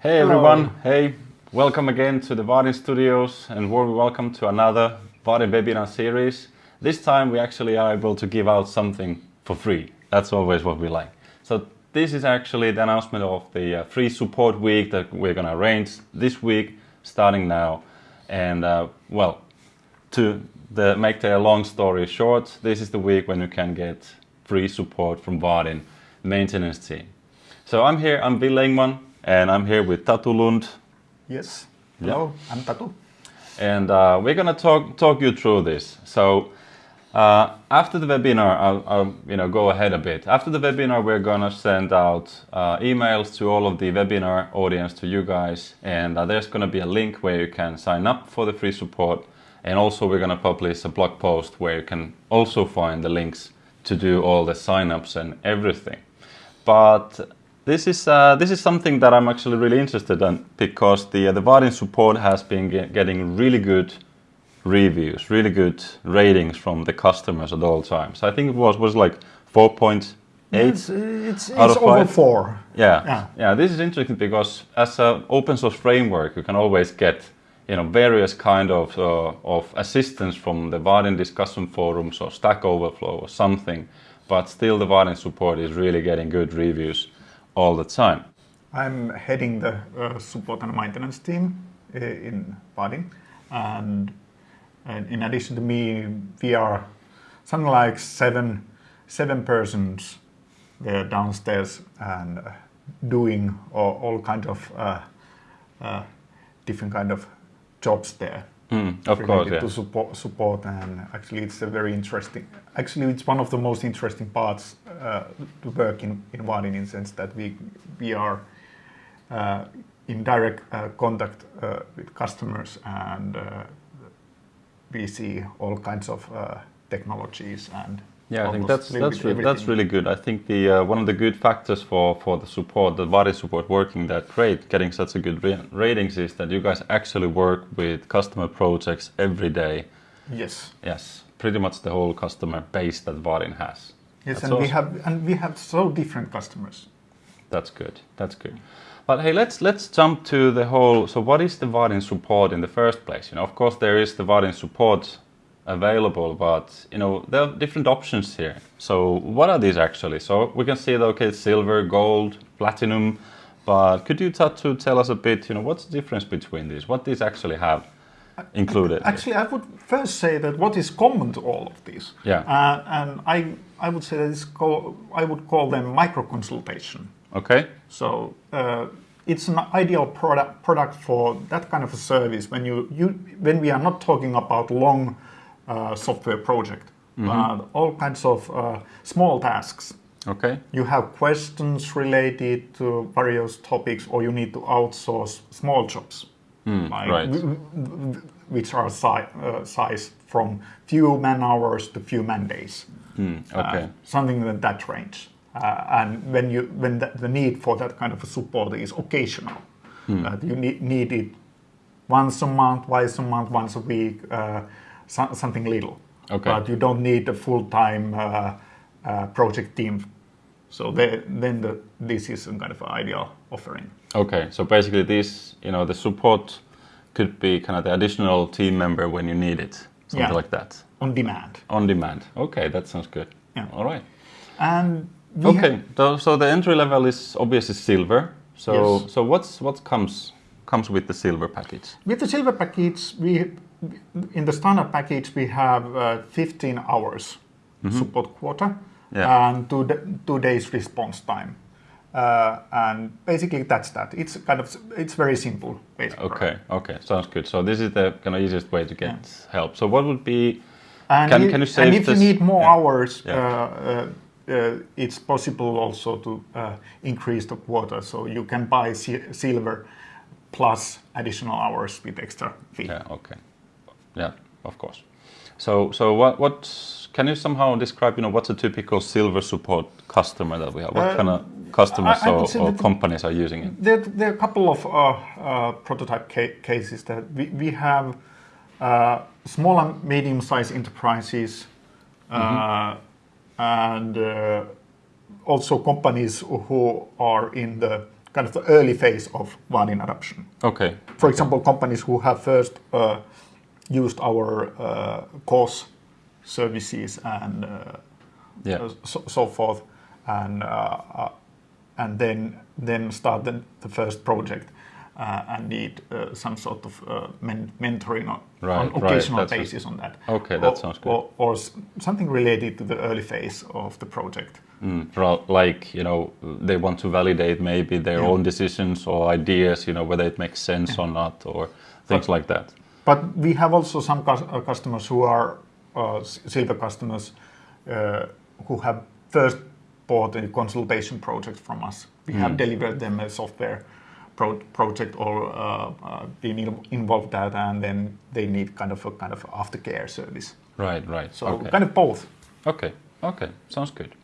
Hey everyone, hey, welcome again to the Vaadin Studios and warm welcome to another Vaadin webinar series. This time we actually are able to give out something for free. That's always what we like. So this is actually the announcement of the uh, free support week that we're going to arrange this week, starting now. And uh, well, to the, make the long story short, this is the week when you can get free support from Vaadin maintenance team. So I'm here, I'm Ville Ingman, and I'm here with Tatu Lund. Yes. Hello, yeah. I'm Tatu. And uh, we're gonna talk talk you through this. So uh, after the webinar, I'll, I'll, you know go ahead a bit. After the webinar, we're gonna send out uh, emails to all of the webinar audience to you guys, and uh, there's gonna be a link where you can sign up for the free support. And also, we're gonna publish a blog post where you can also find the links to do all the signups and everything. But this is uh, this is something that I'm actually really interested in because the uh, the Vaadin support has been get getting really good reviews, really good ratings from the customers at all times. I think it was was like 4.8 it's, it's, it's over four. Yeah. yeah, yeah. This is interesting because as an open source framework, you can always get you know various kind of uh, of assistance from the Vaadin discussion forums or Stack Overflow or something, but still the Vaadin support is really getting good reviews all the time. I'm heading the uh, support and maintenance team uh, in Vaadin. And, and, in addition to me, we are something like seven, seven persons there downstairs and uh, doing all, all kind of uh, uh, different kind of jobs there. Mm, of course, yeah. to support, support, and actually it's a very interesting. Actually, it's one of the most interesting parts uh, to work in in Vaadin in the sense that we we are uh, in direct uh, contact uh, with customers and uh, we see all kinds of uh, technologies and yeah, I think that's that's really, that's really good. I think the uh, one of the good factors for for the support, the Vaadin support working that great, getting such a good ratings is that you guys actually work with customer projects every day. Yes. Yes, pretty much the whole customer base that Vaadin has. Yes, that's and awesome. we have and we have so different customers. That's good. That's good. But hey, let's let's jump to the whole. So, what is the Vaadin support in the first place? You know, of course, there is the Vaadin support available, but you know there are different options here. So what are these actually? So we can see that okay, silver, gold, platinum, but could you to tell us a bit? You know, what's the difference between these? What these actually have included? Actually, I would first say that what is common to all of these. Yeah. Uh, and I I would say that it's called, I would call them micro consultation. Okay. So. Uh, it's an ideal product product for that kind of a service when you, you when we are not talking about long software project. Mm -hmm. all kinds of uh, small tasks. Okay. You have questions related to various topics, or you need to outsource small jobs, mm, like right. which are si uh, sized from few man hours to few man days. Mm, okay. Uh, something in that range. Uh, and when you when the, the, need for that kind of support is occasional, mm. you need, need it once a month, twice a month, once a week so, something little. Okay. But you don't need a full-time uh, uh, project team. So they, then the, this is some kind of ideal offering. Okay, so basically this, you know, the support could be kind of the additional team member when you need it, something yeah. like that. On demand. On demand. Okay, that sounds good. Yeah. All right. And okay, so, so the entry level is obviously silver. So yes. so what's what comes comes with the silver package? With the silver package, we in the standard package, we have uh, 15 hours mm -hmm. support quota yeah. and two, two days response time. Uh, and basically that's that. It's kind of it's very simple. Basic okay, okay, sounds good. So this is the kind of easiest way to get yeah. help. So what would be? And can, you, can you save And if this? you need more yeah. hours, yeah. Uh, uh, uh it's possible also to uh, increase the quota. So you can buy silver plus additional hours with extra fee. Yeah. Okay. Yeah, of course. So, so what, what can you somehow describe, you know, what's a typical silver support customer that we have? What uh, kind of customers I, I or, or companies are using it? There, there are a couple of uh, uh, prototype ca cases that we, we have uh, small and medium-sized enterprises mm -hmm. and uh, also companies who are in the kind of the early phase of Vaadin adoption. Okay. For example, companies who have first uh, used our uh, course services and uh, Yeah. uh, so, so forth, and uh, uh, and then then start the, the first project uh, and need uh, some sort of uh, men- mentoring on, Right, on right, occasional a- basis on that. Okay, that Or- sounds good. Or, or something related to the early phase of the project. Mm, like you know they want to validate maybe their Yeah. own decisions or ideas you know whether it makes sense or not or things like that But we have also some uh, customers who are uh, silver customers uh, who have first bought a consultation project from us. We have delivered them a software pro- project or uh, uh, been in- involved that, and then they need kind of a kind of aftercare service. right right. So okay. kind of both. okay. Okay. Sounds good.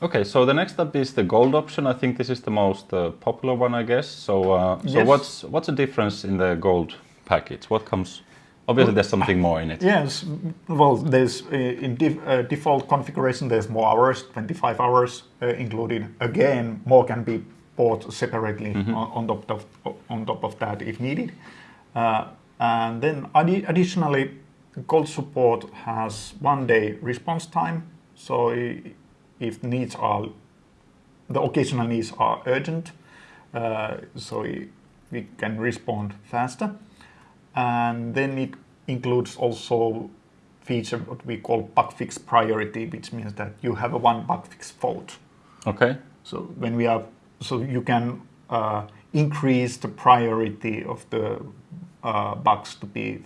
Okay. So the next up is the gold option. I think this is the most uh, popular one i guess. So uh, so Yes. what's what's the difference in the gold package what comes obviously there's something more in it Yes, well, there's uh, in def- uh, default configuration. There's more hours, 25 hours uh, included. Again, more can be bought separately on, on top of on top of that if needed. Uh, and then addi- additionally, Gold support has one day response time. So if needs are the occasional needs are urgent, uh, so we can respond faster and then it includes also feature what we call bug fix priority, which means that you have a one bug fix fault. okay So when we are, so you can uh, increase the priority of the uh, bugs to be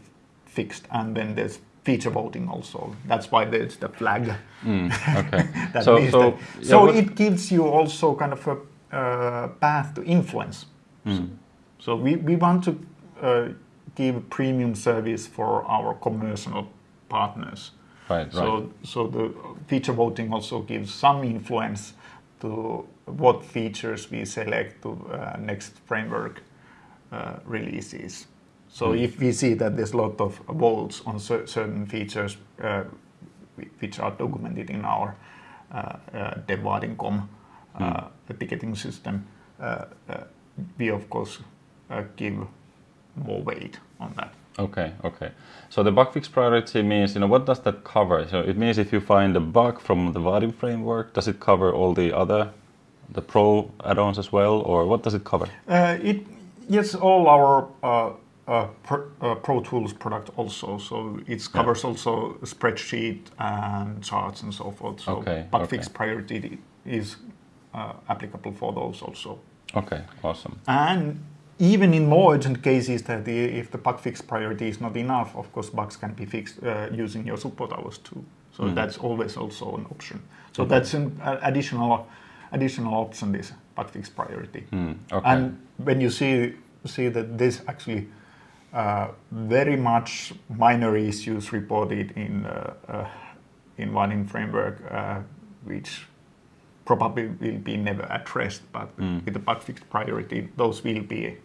fixed, and then there's feature voting also. That's why there's the flag. Mm, okay That so so that- yeah, so it gives you also kind of a uh, path to influence. Mm. So we, we want to uh, give premium service for our commercial partners. right right So, so the feature voting also gives some influence to what features we select to uh, next framework uh, releases. So Hmm. if we see that there's a lot of votes on cer- certain features uh, which are documented in our uh, uh, dev.vaadin.com uh, Hmm. ticketing system, uh, uh, we of course give more weight on that. Okay, okay. So the bug fix priority means, you know, what does that cover? So it means if you find a bug from the Vaadin framework, does it cover all the other, the pro add-ons as well, or what does it cover? Uh, it yes, all our uh, uh, Pro, uh, Pro Tools product also. So it covers also spreadsheet and charts and so forth. So Okay, bug okay. fix priority is uh, applicable for those also. Okay, awesome. And even in more urgent cases, that the, if the bug fix priority is not enough, of course bugs can be fixed uh, using your support hours too. So Mm-hmm. that's always also an option. So that's an uh, additional additional option. This bug fix priority. Mm, okay. And when you see see that this actually uh, very much minor issues reported in uh, uh, in one framework, uh, which probably will be never addressed, but Mm. with the bug fix priority, those will be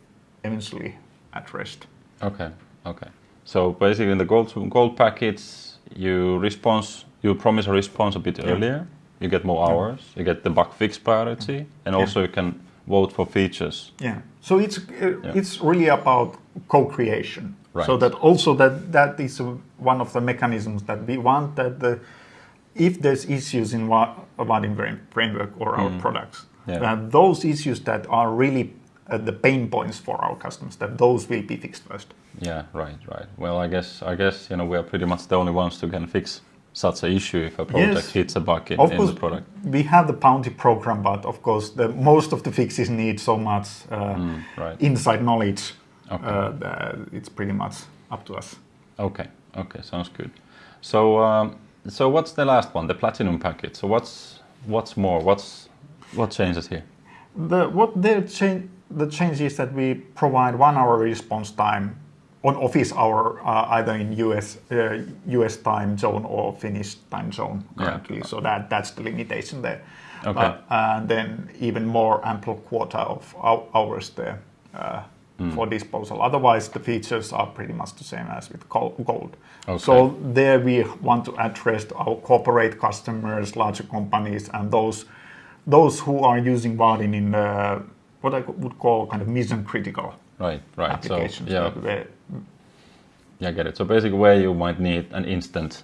eventually addressed. Okay, okay. So basically in the gold, gold package, you response, you promise a response a bit Yeah. earlier, you get more hours, you get the bug fix priority, and Yeah. also you can vote for features. Yeah. So it's uh, it's really about co-creation. Right. So that also that that is uh, one of the mechanisms that we want that the if there's issues in wa- a Vaadin frame- framework or our products, Mm. Yeah. that those issues that are really uh, the pain points for our customers, that those will be fixed first. Yeah, right, right. Well, I guess I guess you know we are pretty much the only ones who can fix such a issue if a project Yes. hits a bug in, Of in the product. we have the bounty program, but of course, the most of the fixes need so much uh, Mm, right. inside knowledge Okay. uh, that it's pretty much up to us. Okay. Okay. Sounds good. So um, so what's the last one? The platinum package. So what's what's more? What's what changes here? The what the change the change is that we provide one hour response time on office hour uh, either in US uh, US time zone or Finnish time zone Yeah. So that that's the limitation there. Okay. Uh, and then even more ample quota of hours there uh, Hmm. for disposal. Otherwise, the features are pretty much the same as with Gold. Okay. So there we want to address our corporate customers, larger companies, and those those who are using Vaadin in uh, what I would call kind of mission critical Right, right. applications. So, yeah, where- yeah, I get it. So basically, where you might need an instant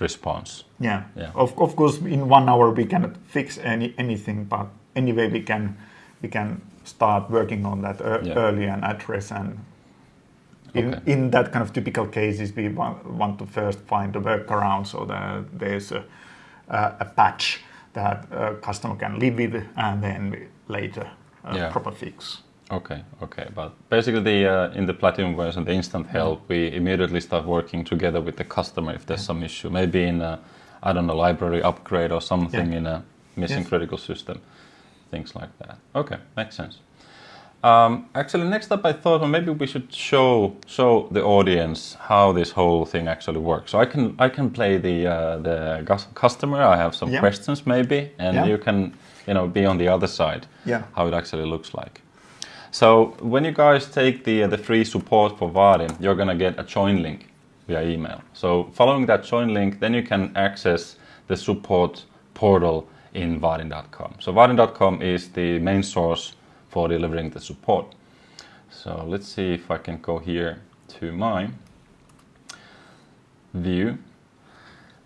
response. yeah. Yeah. Of, of course, in one hour we cannot fix any anything, but anyway we can we can start working on that ear- Yeah. early and address and. In, Okay. in that kind of typical cases, we want, want to first find a workaround so that there's a, a, a patch that a customer can live with, and then later uh, Yeah. proper fix. Okay, okay. But basically, the uh, in the Platinum version, the instant help, we immediately start working together with the customer if there's some issue. Maybe in a, I don't know, library upgrade or something Yeah. in a missing Yes. critical system, things like that. Okay, makes sense. Um, actually, next up, I thought well, maybe we should show show the audience how this whole thing actually works. So I can I can play the uh, the customer. I have some Yeah. questions maybe, and Yeah. you can you know be on the other side Yeah. how it actually looks like. So when you guys take the uh, the free support for Vaadin, you're gonna get a join link via email. So following that join link, then you can access the support portal in Vaadin.com. So Vaadin.com is the main source for delivering the support. So let's see if I can go here to my view.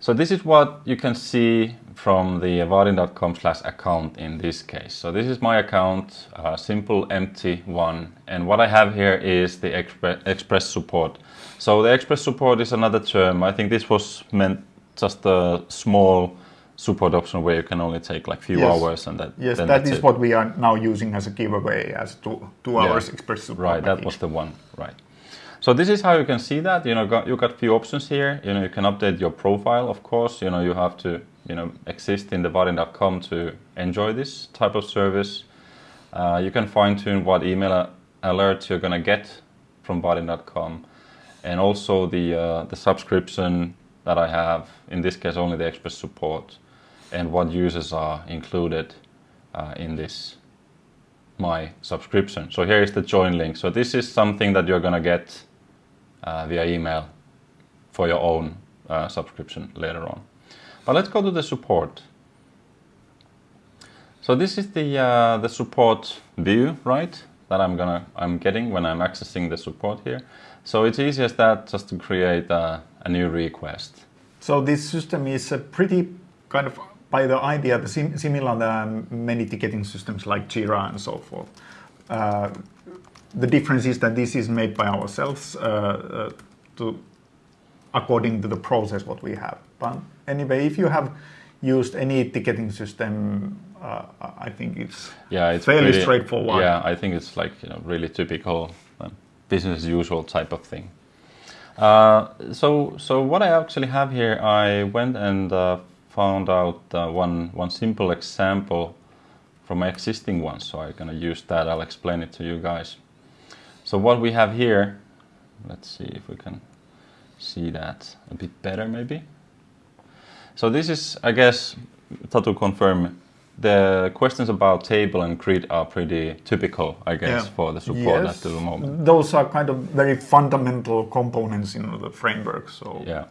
So this is what you can see from the vaadin.com slash account in this case. So this is my account, a simple empty one. And what I have here is the expre- express support. So the express support is another term. I think this was meant just a small support option where you can only take like few Yes. hours and that Yes, that's it. what we are now using as a giveaway as two, two Yeah. hours express support. Right, that was the one. Right. So this is how you can see that. You know, got, you got few options here. You know, you can update your profile, of course. You know, you have to, you know, exist in the Vaadin.com to enjoy this type of service. Uh, you can fine tune what email alerts you're gonna get from Vaadin.com, and also the uh, the subscription that I have. In this case, only the expert support, and what users are included uh, in this my subscription. So here is the join link. So this is something that you're gonna get uh, via email for your own uh, subscription later on. But let's go to the support. So this is the uh, the support view, right? That I'm gonna I'm getting when I'm accessing the support here. So it's easy as that just to create a, a new request. So this system is a pretty kind of by the idea similar to many ticketing systems like Jira and so forth. Uh, the difference is that this is made by ourselves uh, uh, to according to the process what we have. But anyway, if you have used any ticketing system, uh, I think it's Yeah, it's fairly straightforward. Yeah, I think it's like you know really typical um, business as usual type of thing. Uh, so so what I actually have here, I went and uh, found out uh, one one simple example from my existing one. So I'm gonna use that. I'll explain it to you guys. So what we have here, let's see if we can see that a bit better maybe. So this is, I guess, to confirm, the questions about table and grid are pretty typical, I guess, Yeah. for the support Yes. at the moment. Those are kind of very fundamental components in the framework. So Yeah.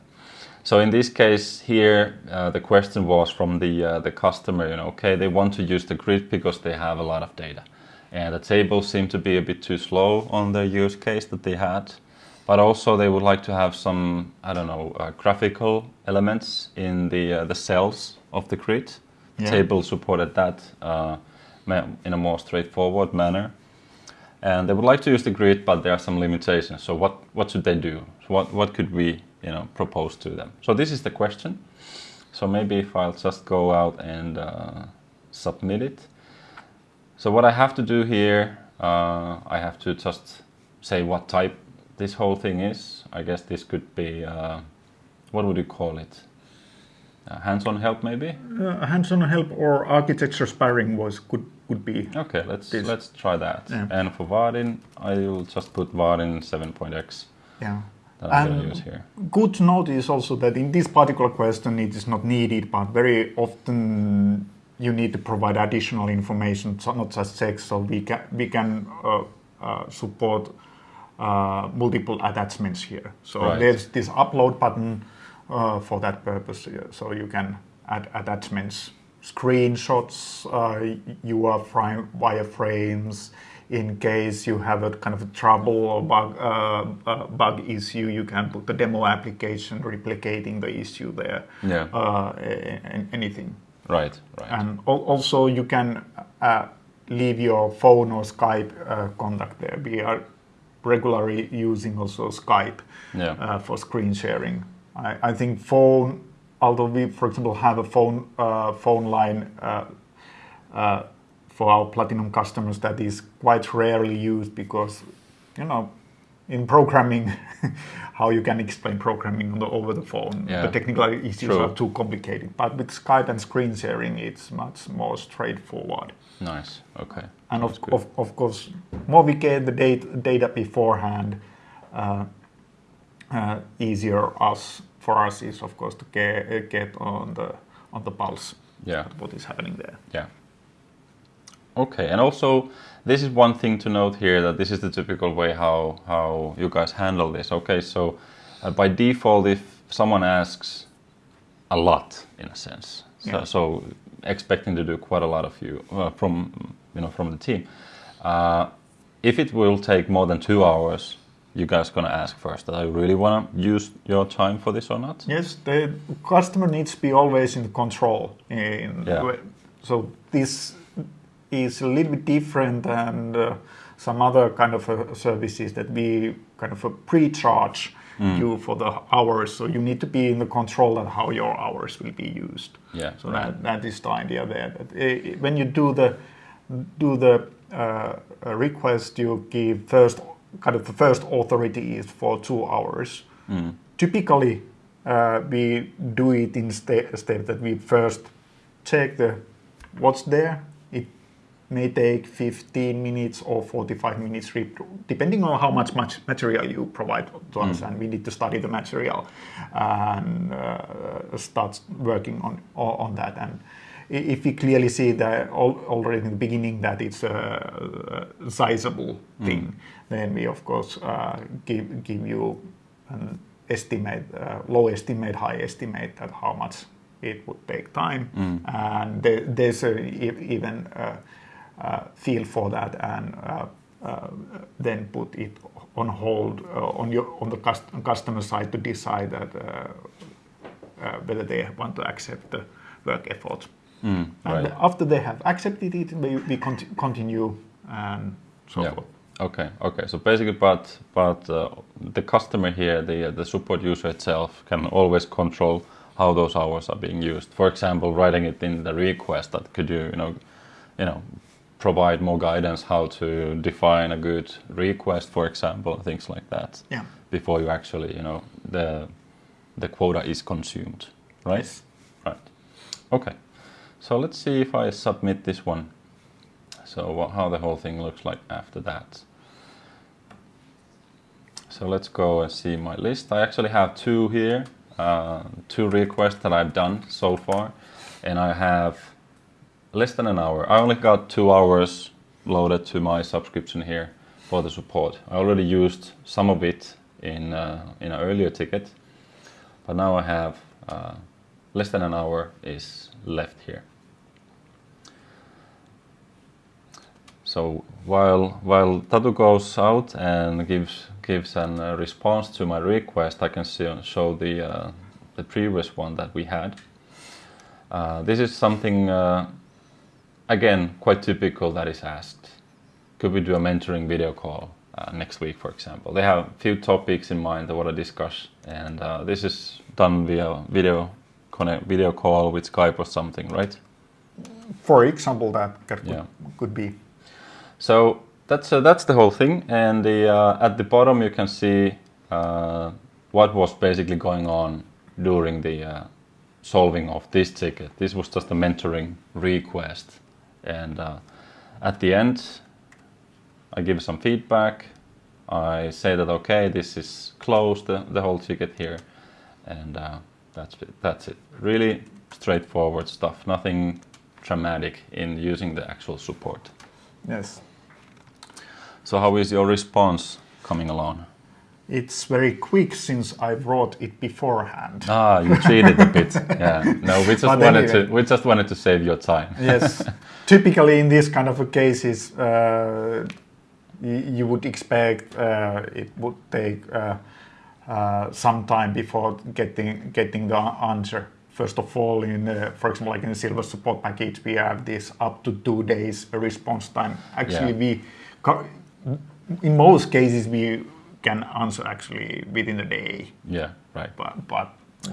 So in this case here, uh, the question was from the uh, the customer. You know, okay, they want to use the grid because they have a lot of data, and the tables seem to be a bit too slow on the use case that they had. But also they would like to have some, I don't know, uh, graphical elements in the uh, the cells of the grid. Yeah. Table supported that uh, in a more straightforward manner and they would like to use the grid, but there are some limitations. So what what should they do? What what could we you know propose to them? So this is the question. So maybe if I'll just go out and uh, submit it. So what I have to do here, uh, I have to just say what type this whole thing is. I guess this could be uh, what would you call it? Uh, hands-on help maybe. uh, hands-on help or architecture sparring was could could be Okay, let's This. let's try that. Yeah. And for Vaadin, I will just put Vaadin 7.x yeah. that I'm And- use here. Good to note is also that in this particular question it is not needed, but very often you need to provide additional information, so not just text. So we can we can uh, uh, support uh, multiple attachments here. So Right. there's this upload button uh, for that purpose, so you can add attachments screenshots, uh, UR frame, wireframes. In case you have a kind of a trouble or bug, uh, uh, bug issue, you can put the demo application replicating the issue there. Yeah. Uh, anything. Right, right. And al- also you can uh, leave your phone or Skype uh, contact there. We are regularly using also Skype Yeah. uh, for screen sharing. I, I think phone, although we, for example, have a phone uh, phone line uh, uh, for our platinum customers that is quite rarely used because, you know, in programming, how you can explain programming on the, over the phone. Yeah. The technical issues True. are too complicated. But with Skype and screen sharing, it's much more straightforward. Nice. Okay. And of, of, of course, more we get the data, data beforehand, uh, uh, easier us for us is of course to get, get on the on the pulse Yeah. what is happening there. Yeah. Okay, and also this is one thing to note here that this is the typical way how how you guys handle this. Okay, so uh, by default, if someone asks a lot, in a sense, so, Yeah. so expecting to do quite a lot of you uh, from you know from the team, uh, if it will take more than two hours, you guys gonna ask first that I really wanna use your time for this or not? Yes, the customer needs to be always in control. In Yeah. So this is a little bit different than uh, some other kind of uh, services that we kind of uh, pre-charge Mm. you for the hours. So you need to be in the control of how your hours will be used. Yeah, So right. that, that is the idea there. Uh, when you do the do the uh, request, you give first kind of the first authority is for two hours. Mm. Typically, uh, we do it in sta- step that we first check the what's there. May take 15 minutes or 45 minutes, depending on how much, much material you provide to us, and we need to study the material and uh, start working on on that. And if we clearly see that already in the beginning that it's a, sizable thing, then we of course uh, give give you an estimate, uh, low estimate, high estimate that how much it would take time, and there, there's a, even uh feel for that, and uh, uh, then put it on hold uh, on your on the cust- customer side to decide that uh, uh, whether they want to accept the work effort. Mm, And right. after they have accepted it, we, we conti- continue and so Yeah. forth. Okay, okay. So basically, but but uh, the customer here, the the support user itself, can always control how those hours are being used. For example, writing it in the request that could you you know, you know, provide more guidance how to define a good request, for example, things like that. Yeah. Before you actually you know the the quota is consumed, right? Yes. Right. Okay. So let's see if I submit this one. So wha- how the whole thing looks like after that. So let's go and see my list. I actually have two here, uh, two requests that I've done so far, and I have less than an hour. I only got two hours loaded to my subscription here for the support. I already used some of it in uh, in an earlier ticket, but now I have uh, less than an hour is left here. So while while Tatu goes out and gives gives an uh, response to my request, I can see, show the uh, the previous one that we had. Uh, this is something uh, again quite typical that is asked. Could we do a mentoring video call uh, next week, for example? They have a few topics in mind they want to discuss, and uh, this is done via video connect video call with Skype or something, right? For example, that, that could, Yeah. could be. So that's uh, that's the whole thing, and the uh, at the bottom you can see uh, what was basically going on during the uh, solving of this ticket. This was just a mentoring request, and uh, at the end, I give some feedback. I say that okay, this is closed, the, the whole ticket here, and uh, that's it. That's it. Really straightforward stuff. Nothing dramatic in using the actual support. Yes. So how is your response coming along? It's very quick since I wrote it beforehand. Ah, you cheated a bit. Yeah. No, we just But wanted anyway. to we just wanted to save your time. yes. Typically, in these kind of cases, uh, you would expect uh, it would take uh, uh, some time before getting getting the answer. First of all, in uh, for example, like in the Silver support package, we have this up to two days response time. Actually, Yeah. we in most cases we can answer actually within the day, Yeah, right. but but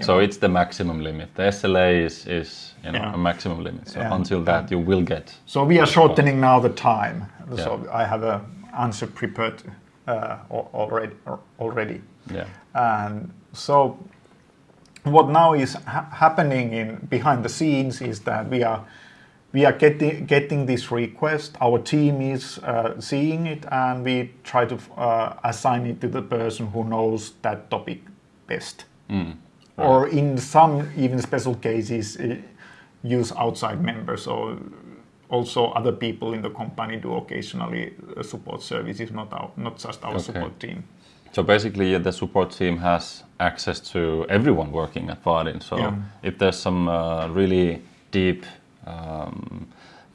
So it's the maximum limit. The SLA is is you know Yeah. a maximum limit. So Yeah. until that you will get. So we are shortening now the time. So I have a answer prepared uh, already. Already, Yeah. and so what now is ha- happening in behind the scenes is that we are we are getting getting this request. Our team is uh, seeing it, and we try to uh, assign it to the person who knows that topic best. Or in some even special cases, uh, use outside members. So also other people in the company do occasionally uh, support services, not our, not just our Okay. support team. So basically, the support team has access to everyone working at Vaadin. So Yeah. if there's some uh, really deep um,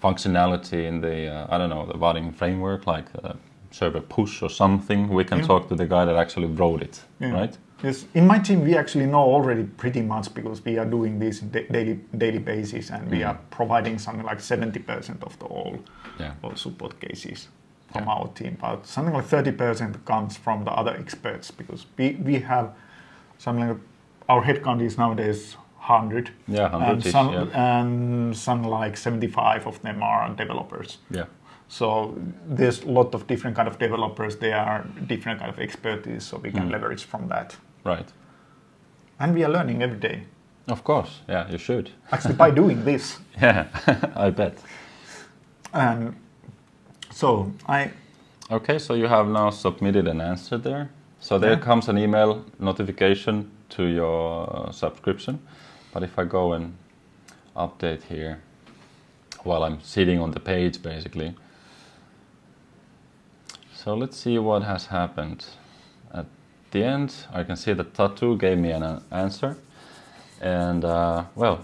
functionality in the, uh, I don't know, the Vaadin framework, like uh, server push or something, we can Yeah. talk to the guy that actually wrote it, Yeah. right? Yes, in my team we actually know already pretty much because we are doing this daily daily basis, and we are providing something like seventy percent of the all, Yeah. all support cases from our team. But something like thirty percent comes from the other experts because we we have something like our headcount is nowadays hundred. Yeah, 100 and some yeah. and some like seventy five of them are developers. Yeah. So there's a lot of different kind of developers. They are different kind of expertise, so we can Mm. leverage from that. Right. And we are learning every day. Of course. Yeah, you should. Actually, by doing this. Yeah, I bet. And so I, Okay, so you have now submitted an answer there. So there Yeah. comes an email notification to your subscription. But if I go and update here while I'm sitting on the page basically. So let's see what has happened. At the end, I can see that Tatu gave me an uh, answer. And uh, well,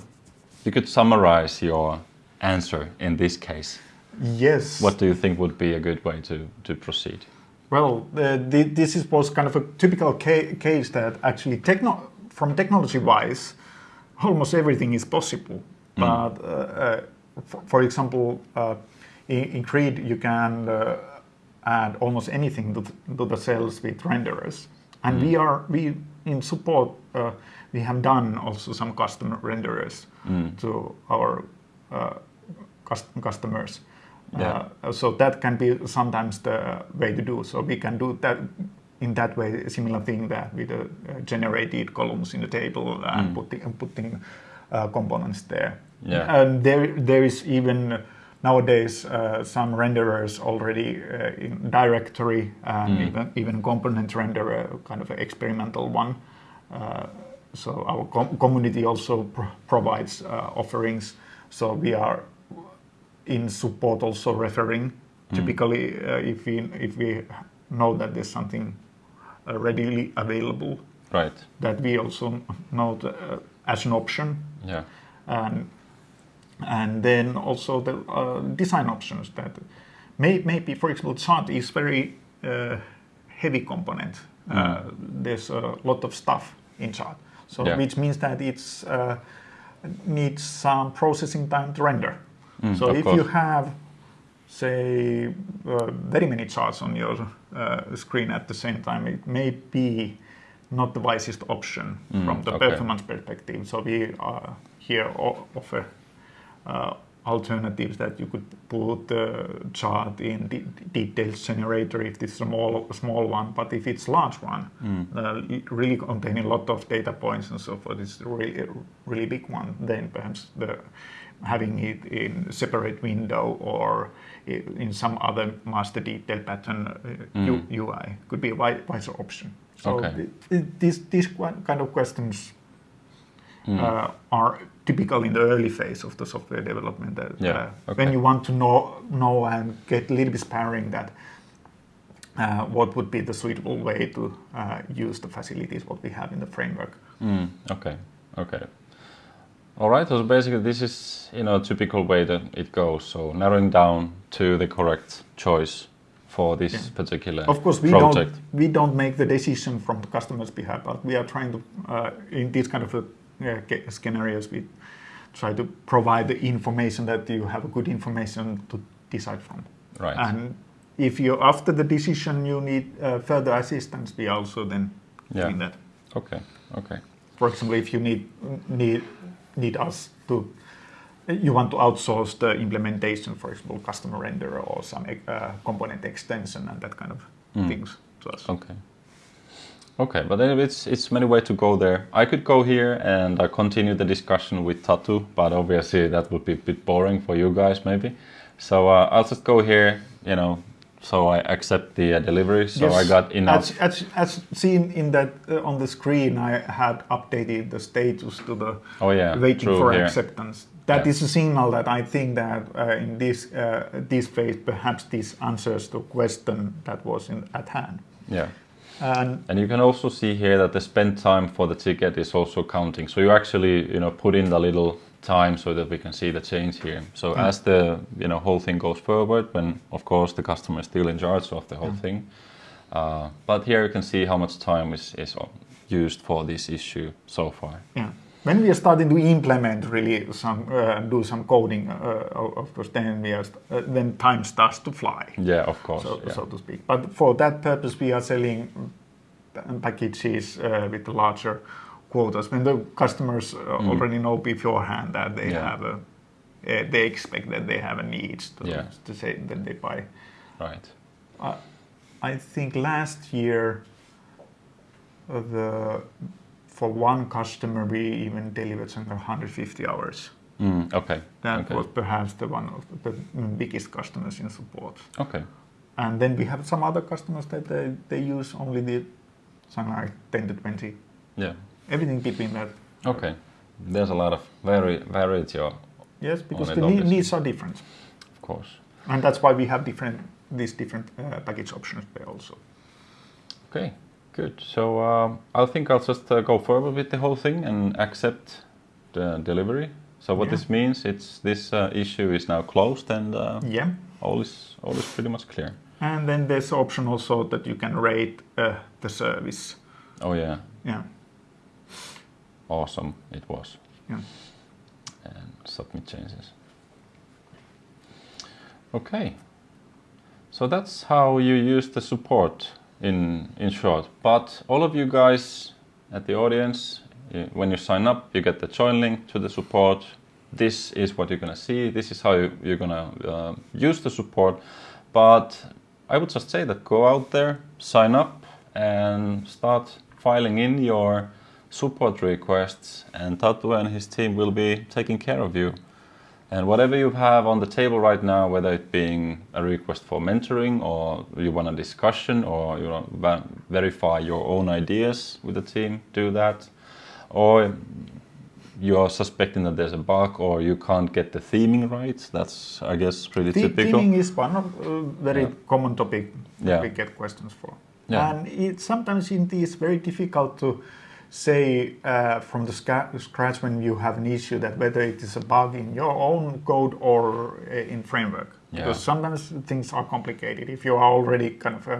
you could summarize your answer in this case. yes. What do you think would be a good way to, to proceed? Well, uh, th- this is was kind of a typical ca- case that actually techno- from technology wise, almost everything is possible. But uh, uh, for, for example, uh, in, in Grid, you can uh, add almost anything to, th- to the cells with renderers. And we are we in support uh, we have done also some custom renderers to our uh, cus- customers. Yeah. Uh, so that can be sometimes the way to do. So we can do that in that way, a similar thing that with the uh, generated columns in the table and putting and putting uh, components there. Yeah. And there there is even nowadays uh, some renderers already uh, in directory and even even component renderer, kind of an experimental one. Uh, so our com- community also pro- provides uh, offerings. So we are in support also referring. Typically, uh, if we if we know that there's something readily available, Right. that we also know the, uh, as an option, Yeah. and and then also the uh, design options that may maybe for example chart is very uh, heavy component. Uh, there's a lot of stuff in chart, so Yeah. which means that it's uh, needs some processing time to render. so if course. you have say uh, very many charts on your uh, screen at the same time, it may be not the wisest option from the okay. performance perspective. So we uh, here offer uh, alternatives that you could put the chart in de- details generator if it's a small small one, but if it's large one, uh, really containing a lot of data points and so forth, it's really really big one. Then perhaps the having it in separate window or in some other master detail pattern uh, U- UI could be a wi- wiser option. So Okay. th- th- these these kind of questions uh, are typical in the early phase of the software development. That, Yeah, uh, okay. When you want to know know and get a little bit sparring that uh, what would be the suitable way to uh, use the facilities what we have in the framework. Mm, okay, okay. All right. So basically, this is you know typical way that it goes. So narrowing down to the correct choice for this Yeah. particular Of course, we project. don't we don't make the decision from the customer's behalf, but we are trying to uh, in this kind of scenarios we try to provide the information that you have good information to decide from. Right. And if you after the decision you need uh, further assistance, we also then Yeah. doing that. Okay. Okay. For example, if you need need need us to you want to outsource the implementation, for example, customer render or some uh, component extension and that kind of Mm. things to us. Okay. Okay, but it's it's many ways to go there. I could go here and uh, continue the discussion with Tatu, but obviously that would be a bit boring for you guys, maybe. So uh, I'll just go here, you know. So I accept the uh, delivery. So I got enough. As, as, as seen in that uh, on the screen, I had updated the status to the Oh yeah, waiting true for acceptance. That Yeah. is a signal that I think that uh, in this uh, this phase, perhaps this answers the question that was in, at hand. Yeah. And And you can also see here that the spend time for the ticket is also counting. So you actually, you know, put in the little time so that we can see the change here. So Mm. as the, you know, whole thing goes forward, when of course the customer is still in charge of the whole Mm. thing. Uh, but here you can see how much time is, is used for this issue so far. yeah, when we are starting to implement really some uh, do some coding, uh, of course, then we are st- uh, then time starts to fly. Yeah, of course. so, yeah. so to speak. But for that purpose, we are selling packages uh, with larger quotas. When the customers uh, Mm. already know beforehand that they Yeah. have a, uh, they expect that they have a need to, Yeah. to say that they buy. Right. I think last year, the for one customer we even delivered something 150 hours. Mm, okay. That okay. was perhaps the one of the biggest customers in support. Okay. And then we have some other customers that they, they use only the something like 10 to 20. Yeah. Everything between that. Okay. There's a lot of vari- variety, Yes, because the obviously. needs are different. of course. And that's why we have different these different uh, package options there also. Okay, good. So um, I think I'll just uh, go forward with the whole thing and accept the delivery. So what Yeah. this means, it's this uh, issue is now closed and uh, Yeah. all is all is pretty much clear. And then there's option also that you can rate uh, the service. Oh yeah, Yeah. awesome it was. Yeah. And submit changes. Okay. So that's how you use the support in in short. But all of you guys at the audience, when you sign up, you get the join link to the support. This is what you're gonna see. This is how you, you're gonna uh, use the support. But I would just say that go out there, sign up, and start filing in your support requests, and Tatu and his team will be taking care of you. And whatever you have on the table right now, whether it being a request for mentoring, or you want a discussion, or you want to verify your own ideas with the team, do that. Or you're suspecting that there's a bug, or you can't get the theming right. That's, I guess, pretty The- typical. Theming is one of uh, very Yeah. common topic that Yeah. we get questions for. Yeah. And it, sometimes it is very difficult to say uh, from the scratch when you have an issue that whether it is a bug in your own code or uh, in framework. Yeah. Because sometimes things are complicated. If you are already kind of uh,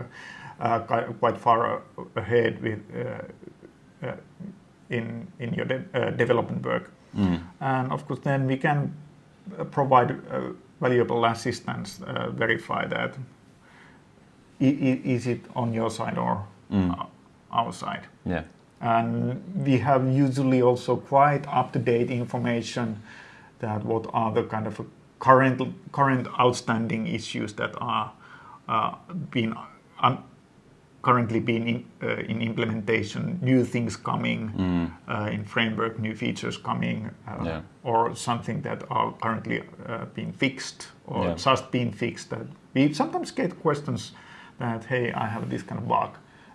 uh, quite far uh, ahead with uh, uh, in in your de- uh, development work, Mm. and of course then we can provide uh, valuable assistance, uh, verify that i- i- is it on your side or Mm. our side. Yeah. And we have usually also quite up-to-date information that what are the kind of current current outstanding issues that are uh, being un- currently being in, uh, in implementation, new things coming Mm. uh, in framework, new features coming, uh, Yeah. or something that are currently uh, being fixed or Yeah. just being fixed. That we sometimes get questions that, hey, I have this kind of bug,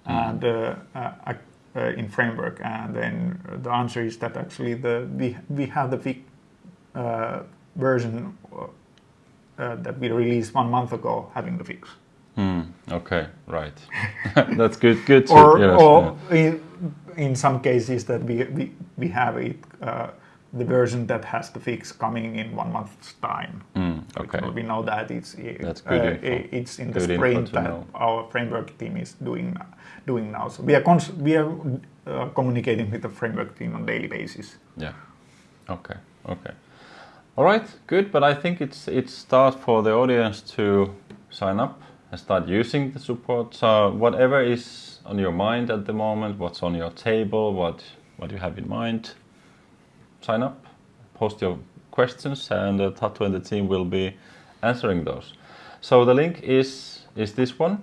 Mm. and uh, uh, I, uh, in framework, and then the answer is that actually the we we have the fix, uh, version uh, uh, that we released one month ago having the fix. Hmm. Okay. Right. That's good. Good. To, or yes, or in, in some cases that we, we, we have it uh, the version that has the fix coming in one month's time. Hmm, okay. We know that it's That's good uh, it's in the Good sprint that know. our framework team is doing doing now. So we are we are uh, communicating with the framework team on a daily basis. Yeah. Okay. Okay. All right. Good. But I think it's it's start for the audience to sign up and start using the support. So whatever is on your mind at the moment, what's on your table, what what you have in mind, sign up, post your questions, and uh, Tatu and the team will be answering those. So the link is is this one,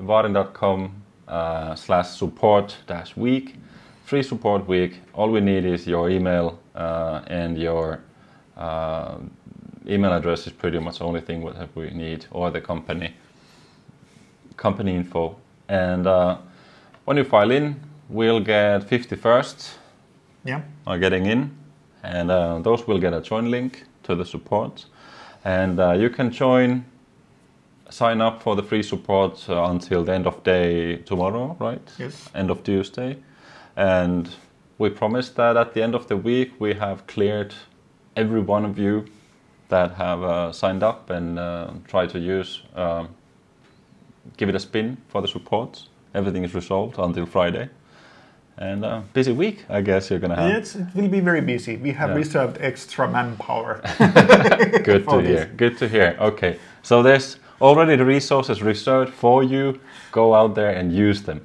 vaadin.com uh, slash support dash week, free support week. All we need is your email uh, and your uh, email address is pretty much the only thing what we need, or the company company info. And uh, when you file in, we'll get 50 first Yeah. are getting in, and uh, those will get a join link to the support. And uh, you can join, sign up for the free support uh, until the end of day tomorrow, right? Yes. End of Tuesday. And we promise that at the end of the week we have cleared every one of you that have uh, signed up and uh, try to use, um, give it a spin for the support. Everything is resolved until Friday. And uh, busy week, I guess you're gonna have. Yes, it will be very busy. We have Yeah. reserved extra manpower. Good to for hear. Good to hear. Okay, so there's already the resources reserved for you. Go out there and use them.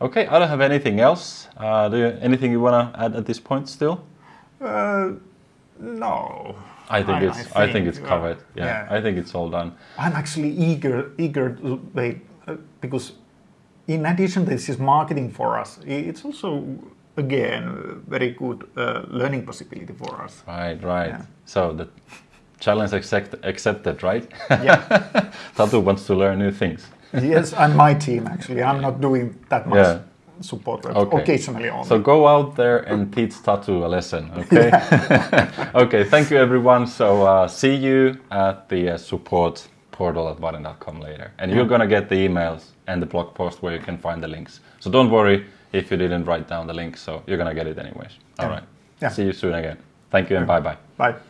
Okay, I don't have anything else. Uh, do you, anything you wanna add at this point still? Uh, no. I think I- it's. I I think, think, it's covered. Yeah, yeah. I think it's all done. I'm actually eager, eager to wait uh, because, in addition, this is marketing for us. It's also again a very good uh, learning possibility for us. Right, right. Yeah. So the challenge accept, accepted, right? Yeah. Tatu wants to learn new things. yes, and my team actually. I'm not doing that much Yeah. support. Okay. Occasionally only. So go out there and teach Tatu a lesson, okay? okay, thank you everyone. So uh, see you at the uh, support portal at vaadin.com later. And you're gonna get the emails and the blog post where you can find the links. So don't worry if you didn't write down the link, so you're gonna get it anyways. All Yeah. right. Yeah. See you soon again. Thank you and bye bye. Bye.